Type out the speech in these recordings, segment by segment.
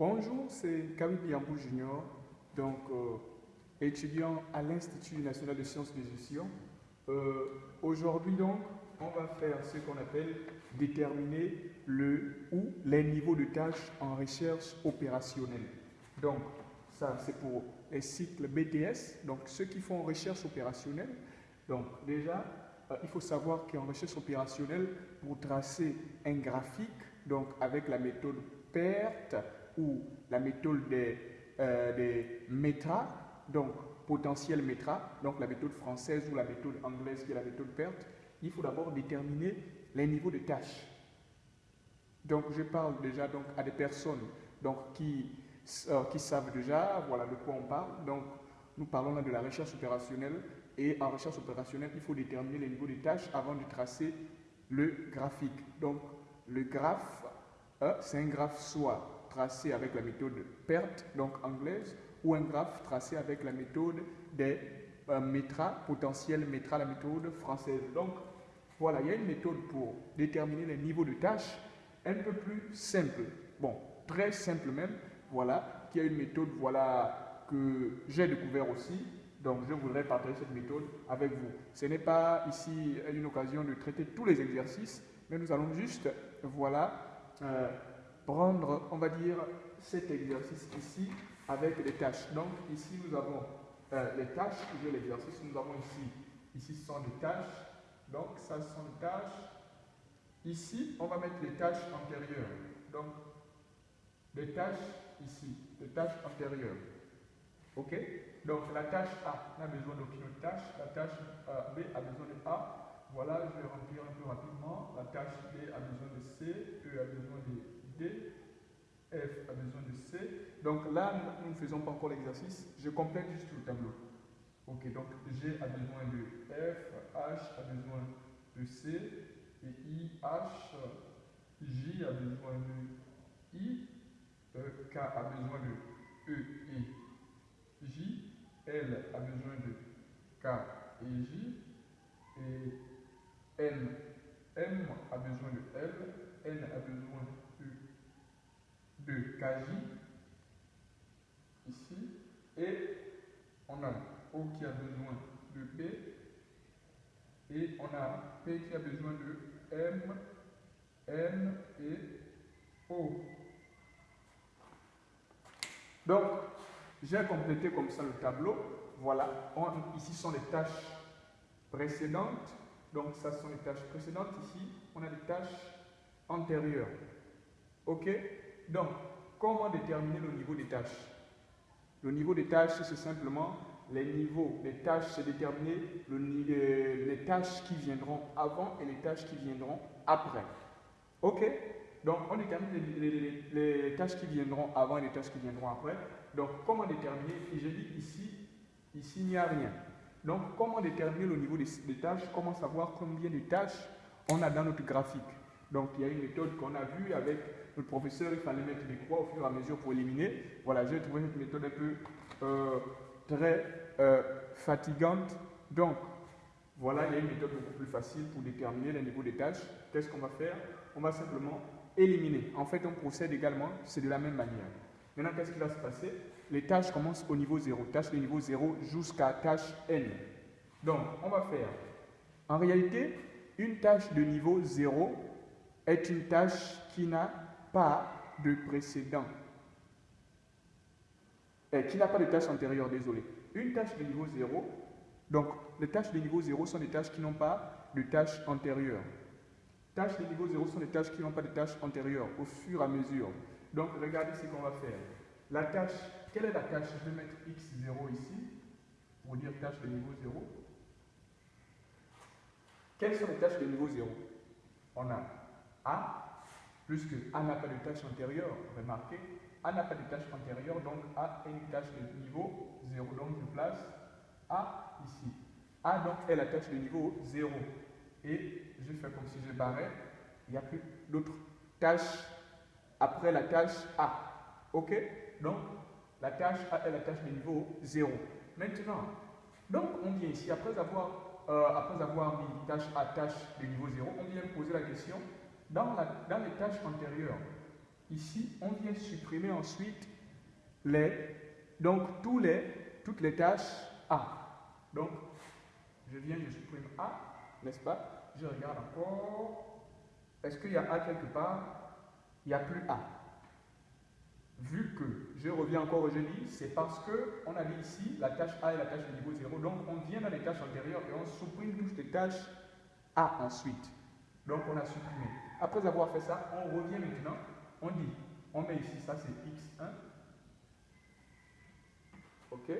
Bonjour, c'est Kawhi Yambou Junior, donc euh, étudiant à l'Institut national de sciences de gestion. Euh, Aujourd'hui donc, on va faire ce qu'on appelle déterminer le ou les niveaux de tâches en recherche opérationnelle. Donc, ça c'est pour les cycles BTS, donc ceux qui font recherche opérationnelle. Donc déjà, euh, il faut savoir qu'en recherche opérationnelle, pour tracer un graphique, donc avec la méthode PERT ou la méthode des, euh, METRA, donc potentiel METRA, donc la méthode française ou la méthode anglaise qui est la méthode PERT, il faut d'abord déterminer les niveaux de tâches. Donc je parle déjà donc, à des personnes donc, qui, euh, qui savent déjà voilà, de quoi on parle. Donc nous parlons là de la recherche opérationnelle et en recherche opérationnelle, il faut déterminer les niveaux de tâches avant de tracer le graphique. Donc le graphe, euh, c'est un graphe soit tracé avec la méthode PERT, donc anglaise, ou un graphe tracé avec la méthode des euh, METRA, potentiel METRA, la méthode française. Donc, voilà, il y a une méthode pour déterminer les niveaux de tâches un peu plus simple. Bon, très simple même, voilà, qui a une méthode, voilà, que j'ai découvert aussi. Donc, je voudrais partager cette méthode avec vous. Ce n'est pas ici une occasion de traiter tous les exercices, mais nous allons juste, voilà, euh, prendre, on va dire, cet exercice ici avec les tâches. Donc, ici, nous avons euh, les tâches, j'ai l'exercice, nous avons ici, ici ce sont des tâches, donc ça ce sont des tâches. Ici, on va mettre les tâches antérieures. Donc, les tâches ici, les tâches antérieures. OK? Donc, la tâche A n'a besoin d'aucune tâche. La tâche euh, B a besoin de A. Voilà, je vais remplir un peu rapidement. La tâche B a besoin de C, E a besoin de F a besoin de C. Donc là, nous ne faisons pas encore l'exercice. Je complète juste le tableau. Ok, donc G a besoin de F, H a besoin de C, et I, H, J a besoin de I, e, K a besoin de E et J, L a besoin de K et J, et N, M a besoin de L, N a besoin de, de KJ, ici, et on a O qui a besoin de P, et on a P qui a besoin de M, N et O. Donc, j'ai complété comme ça le tableau. Voilà, ici sont les tâches précédentes. Donc, ça sont les tâches précédentes. Ici, on a des tâches antérieures. OK? Donc, comment déterminer le niveau des tâches? Le niveau des tâches, c'est simplement les niveaux. Les tâches, c'est déterminer le, les tâches qui viendront avant et les tâches qui viendront après. OK? Donc, on détermine les, tâches qui viendront avant et les tâches qui viendront après. Donc, comment déterminer? Je dis ici, ici, il n'y a rien. Donc, comment déterminer le niveau des, tâches? Comment savoir combien de tâches on a dans notre graphique? Donc, il y a une méthode qu'on a vue avec notre professeur. Il fallait mettre des croix au fur et à mesure pour éliminer. Voilà, j'ai trouvé cette méthode un peu euh, très euh, fatigante. Donc, voilà, il y a une méthode beaucoup plus facile pour déterminer le niveau des tâches. Qu'est-ce qu'on va faire? On va simplement éliminer. En fait, on procède également, c'est de la même manière. Maintenant, qu'est-ce qui va se passer? Les tâches commencent au niveau 0. Tâche de niveau 0 jusqu'à tâche n. Donc, on va faire. En réalité, une tâche de niveau 0 est une tâche qui n'a pas de précédent? Et qui n'a pas de tâche antérieure, désolé. Une tâche de niveau 0, donc les tâches de niveau 0 sont des tâches qui n'ont pas de tâches antérieures. Tâches de niveau 0 sont des tâches qui n'ont pas de tâches antérieures au fur et à mesure. Donc regardez ce qu'on va faire. La tâche, quelle est la tâche? Je vais mettre x0 ici pour dire tâche de niveau 0. Quelles sont les tâches de niveau 0 On a A, puisque A n'a pas de tâche antérieure, remarquez, A n'a pas de tâche antérieure, donc A est une tâche de niveau 0. Donc je place A ici. A donc est la tâche de niveau 0. Et je fais comme si je barrais. Il n'y a plus d'autres tâches après la tâche A. OK? Donc la tâche A est la tâche de niveau 0. Maintenant, donc on vient ici, après avoir, euh, après avoir mis tâche A, tâche de niveau 0, on vient poser la question, dans, les tâches antérieures, ici, on vient supprimer ensuite les, donc tous les, toutes les tâches A. Donc, je viens, je supprime A, n'est-ce pas? Je regarde encore. Est-ce qu'il y a A quelque part? Il n'y a plus A. Vu que je reviens encore au jeudi, c'est parce qu'on a dit ici la tâche A est la tâche de niveau 0. Donc, on vient dans les tâches antérieures et on supprime toutes les tâches A ensuite. Donc, on a supprimé. Après avoir fait ça, on revient maintenant. On dit, on met ici, ça c'est X1. OK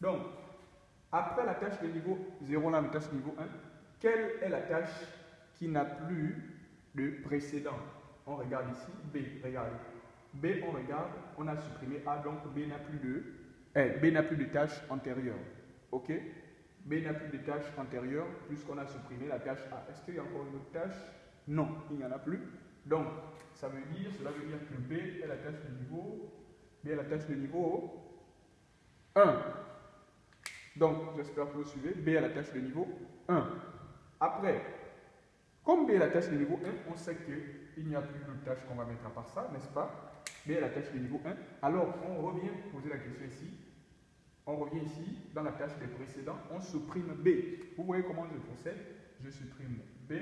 Donc, après la tâche de niveau 0, là, la tâche de niveau 1, quelle est la tâche qui n'a plus de précédent? On regarde ici, B, regardez. B, on regarde, on a supprimé A, donc B n'a plus de, eh, B n'a plus de tâche antérieure. OK? B n'a plus de tâche antérieure puisqu'on a supprimé la tâche A. Est-ce qu'il y a encore une autre tâche? Non, il n'y en a plus. Donc, ça veut dire, cela veut dire que B est la tâche de niveau, B est la tâche de niveau 1. Donc, j'espère que vous suivez. B est la tâche de niveau 1. Après, comme B est la tâche de niveau 1, on sait qu'il n'y a plus de tâche qu'on va mettre à part ça, n'est-ce pas? B est la tâche de niveau 1. Alors, on revient poser la question ici. On revient ici, dans la tâche des précédents, on supprime B. Vous voyez comment je procède? Je supprime B.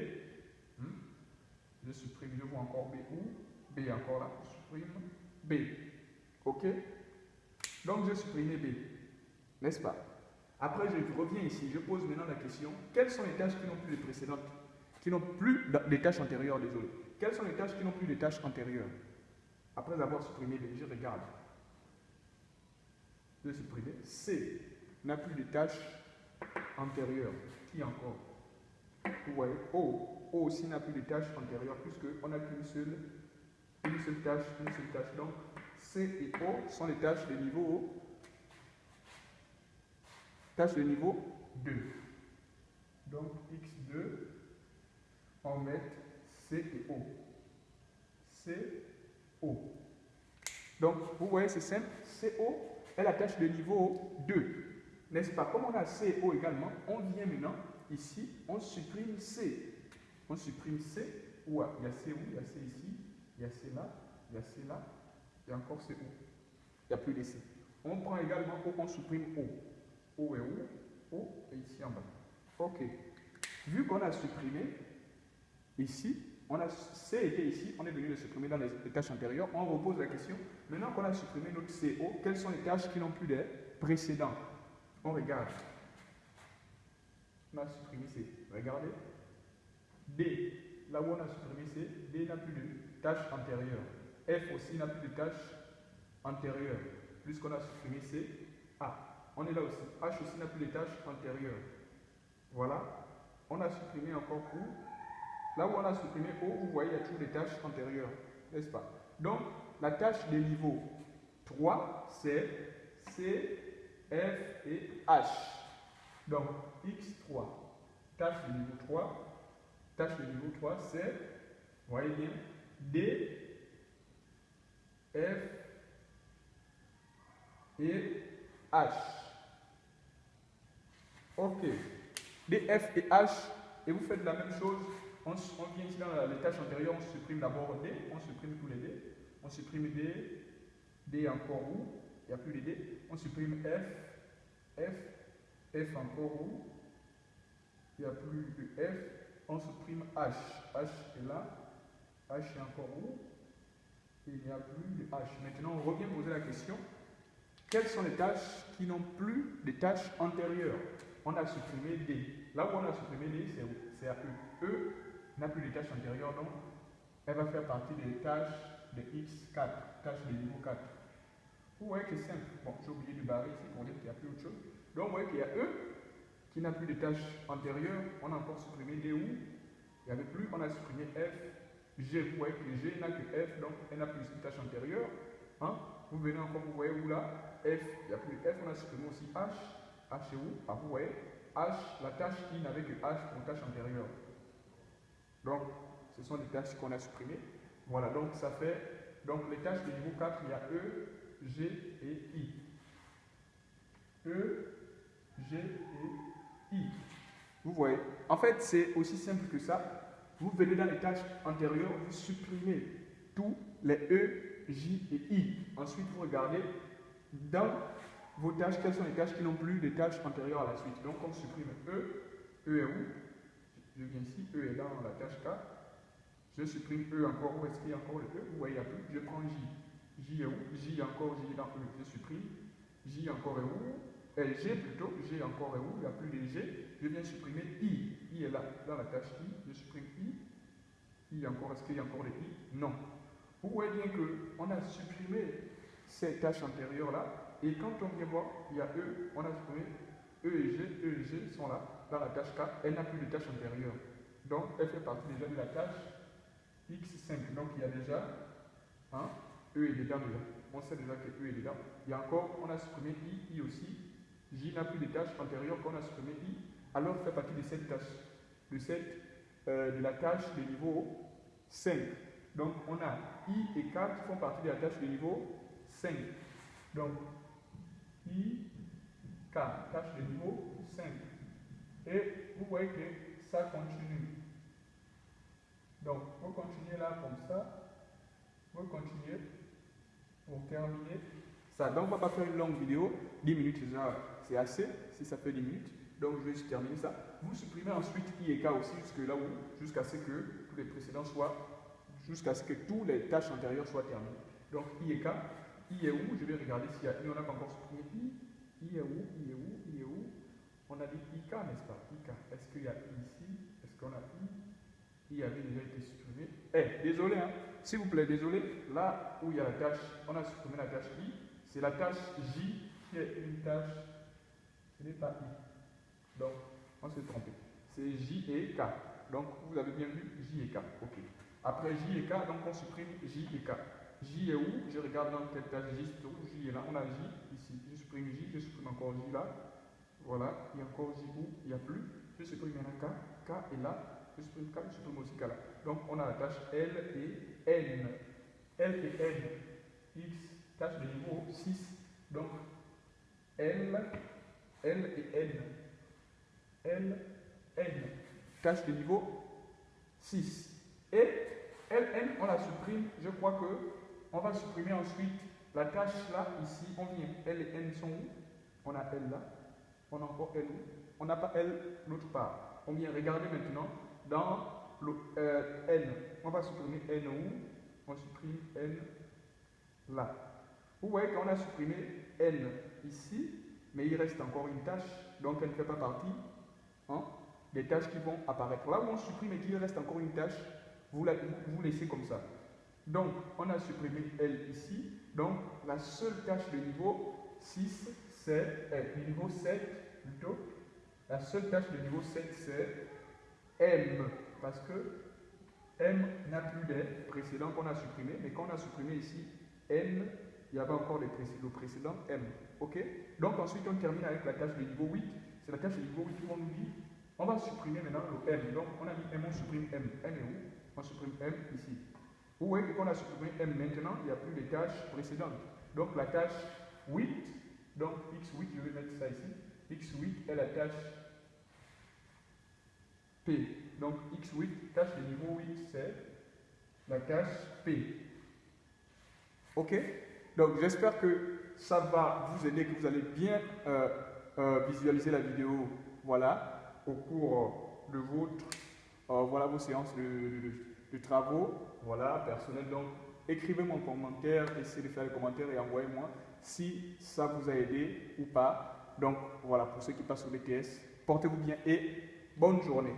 Hmm? Je supprime, je vois encore B où? B encore là. Je supprime B. OK? Donc, je supprime B. N'est-ce pas? Après, je reviens ici. Je pose maintenant la question quelles sont les tâches qui n'ont plus de précédentes Qui n'ont plus des tâches antérieures, désolé? Quelles sont les tâches qui n'ont plus de tâches antérieures? Après avoir supprimé B, je regarde de supprimer. C n'a plus de tâches antérieures. Qui encore? Vous voyez, O. O aussi n'a plus de tâches antérieures puisqu'on n'a qu'une seule, une seule tâche, une seule tâche. Donc, C et O sont les tâches de niveau tâches de niveau 2. Donc, X2, on met C et O. C, O. Donc, vous voyez, c'est simple. CO est la tâche de niveau 2. N'est-ce pas? Comme on a C et O également, on vient maintenant ici, on supprime C. On supprime C. Où il y a C où? Il y a C ici, il y a C là, il y a C là, il y a encore C où Il n'y a plus de C. On prend également O, on supprime O. O est où? O est ici en bas. OK. Vu qu'on a supprimé ici, on a C était ici, on est venu le supprimer dans les, tâches antérieures. On repose la question. Maintenant qu'on a supprimé notre CO, quelles sont les tâches qui n'ont plus de précédents On regarde. On a supprimé C. Regardez. D. Là où on a supprimé C, D n'a plus de tâches antérieures. F aussi n'a plus de tâches antérieures. Puisqu'on a supprimé C, A. On est là aussi. H aussi n'a plus de tâches antérieures. Voilà. On a supprimé encore où Là où on a supprimé O, vous voyez, il y a toutes les tâches antérieures, n'est-ce pas? Donc, la tâche de niveau 3, c'est C, F et H. Donc, X3, tâche de niveau 3, tâche de niveau 3, c'est, voyez bien, D, F et H. Ok. D, F et H, et vous faites la même chose on, vient ici dans les tâches antérieures, on supprime d'abord D, on supprime tous les D, on supprime D, D encore où, il n'y a plus de D, on supprime F, F, F encore où, il n'y a plus de F, on supprime H, H est là, H est encore où, il n'y a plus de H. Maintenant, on revient poser la question, quelles sont les tâches qui n'ont plus de tâches antérieures? On a supprimé D. Là où on a supprimé D, c'est E. E n'a plus de tâches antérieures, donc elle va faire partie des tâches de X4, tâches de niveau 4. Vous voyez que c'est simple. J'ai oublié de barrer ici pour dire qu'il n'y a plus autre chose. Donc, vous voyez qu'il y a E qui n'a plus de tâches antérieures. On a encore supprimé D où il n'y avait plus. On a supprimé F, G. Vous voyez que G n'a que F, donc elle n'a plus de tâches antérieures. Hein? Vous venez encore, vous voyez où là F, il n'y a plus F. On a supprimé aussi H. H est où? Ah, Vous voyez H, la tâche qui n'avait que H pour tâche antérieure. Donc, ce sont des tâches qu'on a supprimées. Voilà, donc ça fait, donc les tâches de niveau 4, il y a E, G et I. E, G et I. Vous voyez, en fait, c'est aussi simple que ça. Vous venez dans les tâches antérieures, vous supprimez tous les E, J et I. Ensuite, vous regardez dans vos tâches, quelles sont les tâches qui n'ont plus de tâches antérieures à la suite. Donc, on supprime E. E est où? Je viens ici, E est dans la tâche K. Je supprime E encore. Où est-ce qu'il y a encore le E? Voyez, il n'y a plus? Je prends J. J est où? J encore, J est E. Je supprime. J encore est où? Euh, G plutôt. G encore est où? Il n'y a plus de G. Je viens supprimer I. I est là, dans la tâche I. Je supprime I. I encore, est-ce qu'il y a encore des I? Non. Vous voyez bien qu'on a supprimé ces tâches antérieures-là? Et quand on vient voir, il y a E, on a supprimé E et G, E et G sont là, la tâche K, elle n'a plus de tâche antérieure. Donc, elle fait partie déjà de la tâche X5. Donc, il y a déjà hein, E est dedans déjà. On sait déjà que E est dedans. Il y a encore, on a supprimé I, I aussi. J n'a plus de tâche antérieure qu'on a supprimé I. Alors, fait partie de cette tâche, de, cette, euh, de la tâche de niveau 5. Donc, on a I et K qui font partie de la tâche de niveau 5. Donc, I, K, tâche de niveau 5. Vous voyez que ça continue. Donc, vous continuez là comme ça. Vous continuez pour terminer ça. Donc, on va pas faire une longue vidéo. 10 minutes, c'est assez, si ça fait 10 minutes. Donc, je vais terminer ça. Vous supprimez ensuite I et K aussi jusque là où, jusqu'à ce que tous les précédents soient, jusqu'à ce que toutes les tâches antérieures soient terminées. Donc, I et K, I est où Je vais regarder s'il y a I. On n'a pas encore supprimé I. I est où I est où I est où On a dit IK, n'est-ce pas IK. Est-ce qu'il y a I ici Est-ce qu'on a I I avait déjà été supprimé. Eh, désolé, hein. S'il vous plaît, désolé. Là où il y a la tâche, on a supprimé la tâche I. C'est la tâche J qui est une tâche. Ce n'est pas I. Donc, on s'est trompé. C'est J et K. Donc, vous avez bien vu J et K. OK. Après J et K, donc on supprime J et K. J est où? Je regarde dans quelle tâche J se trouve. J est là. On a J ici. Je supprime J, je supprime encore J là. Voilà. Il y a encore J où? Il n'y a plus. Je supprime maintenant K. K est là. Donc on a la tâche L et N. L et N. X, tâche de niveau 6. Donc L, L et N. L, N. Tâche de niveau 6. Et LN, on la supprime. Je crois que on va supprimer ensuite la tâche là, ici. On vient. L et N sont où? On a L là. On a encore L où On n'a pas L l'autre part. On vient regarder maintenant dans le euh, N. On va supprimer N où? On supprime N là. Vous voyez qu'on a supprimé N ici, mais il reste encore une tâche, donc elle ne fait pas partie hein, des tâches qui vont apparaître. Là où on supprime et qu'il reste encore une tâche, vous, la, vous laissez comme ça. Donc, on a supprimé L ici. Donc, la seule tâche de niveau 6, c'est, eh, niveau 7 plutôt, la seule tâche de niveau 7, c'est M. Parce que M n'a plus des précédents qu'on a supprimés, mais quand on a supprimé ici M, il y avait encore les précédents, précédent M. OK? Donc, ensuite, on termine avec la tâche de niveau 8. C'est la tâche de niveau 8 où on nous dit, on va supprimer maintenant le M. Donc, on a mis M, on supprime M. M est où? On supprime M ici. Vous voyez qu'on a supprimé M maintenant, il n'y a plus de tâches précédentes. Donc la tâche 8, donc X8, je vais mettre ça ici. X8 est la tâche P. Donc X8, tâche de niveau 8, c'est la tâche P. Ok? Donc j'espère que ça va vous aider, que vous allez bien euh, euh, visualiser la vidéo voilà, au cours de votre, euh, vos séances de travaux, voilà, personnels. Donc, écrivez-moi en commentaire, essayez de faire les commentaires et envoyez-moi si ça vous a aidé ou pas. Donc, voilà, pour ceux qui passent au BTS, portez-vous bien et bonne journée.